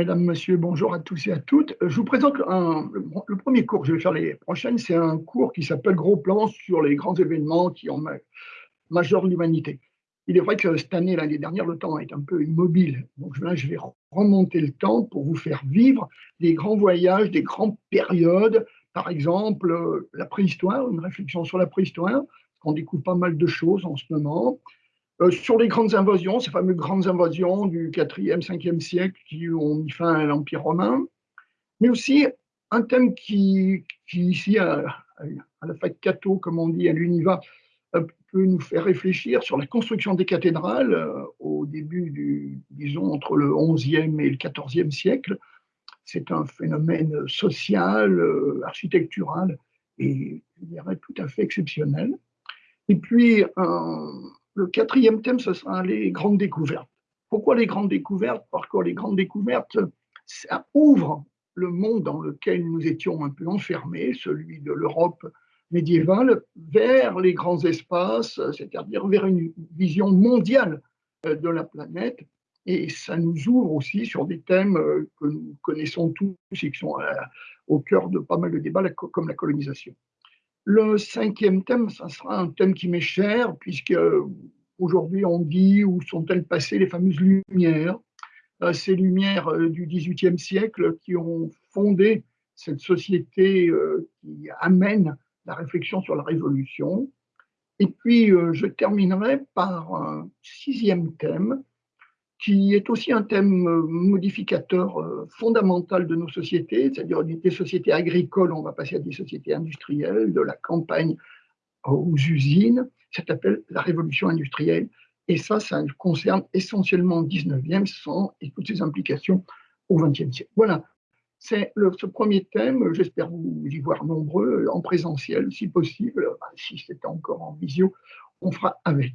Mesdames, Messieurs, bonjour à tous et à toutes. Je vous présente le, premier cours que je vais faire les prochaines. C'est un cours qui s'appelle Gros plan sur les grands événements qui ont majeur l'humanité. Il est vrai que cette année, l'année dernière, le temps est un peu immobile. Donc là, je vais remonter le temps pour vous faire vivre des grands voyages, des grandes périodes. Par exemple, la préhistoire, une réflexion sur la préhistoire. On découvre pas mal de choses en ce moment. Euh, sur les grandes invasions, ces fameuses grandes invasions du 4e, 5e siècle qui ont mis fin à l'Empire romain, mais aussi un thème qui, ici, à, la fac Cato, comme on dit, à l'UNIVA, euh, peut nous faire réfléchir sur la construction des cathédrales euh, au début du, disons, entre le 11e et le 14e siècle. C'est un phénomène social, architectural et, je dirais, tout à fait exceptionnel. Et puis, un, le quatrième thème, ce sera les grandes découvertes. Pourquoi les grandes découvertes? Parce que les grandes découvertes, ça ouvre le monde dans lequel nous étions un peu enfermés, celui de l'Europe médiévale, vers les grands espaces, c'est-à-dire vers une vision mondiale euh, de la planète. Et ça nous ouvre aussi sur des thèmes euh, que nous connaissons tous et qui sont euh, au cœur de pas mal de débats, comme la colonisation. Le cinquième thème, ça sera un thème qui m'est cher, puisque aujourd'hui on dit où sont-elles passées les fameuses lumières, euh, ces lumières euh, du XVIIIe siècle qui ont fondé cette société euh, qui amène la réflexion sur la révolution. Et puis je terminerai par un sixième thème qui est aussi un thème euh, modificateur euh, fondamental de nos sociétés, c'est-à-dire des sociétés agricoles, on va passer à des sociétés industrielles, de la campagne aux usines, ça s'appelle la révolution industrielle. Et ça, ça concerne essentiellement le 19e sans, et toutes ses implications au 20e siècle. Voilà, c'est ce premier thème, j'espère vous y voir nombreux, en présentiel si possible, si c'est encore en visio, on fera avec.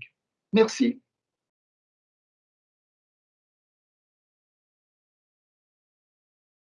Merci.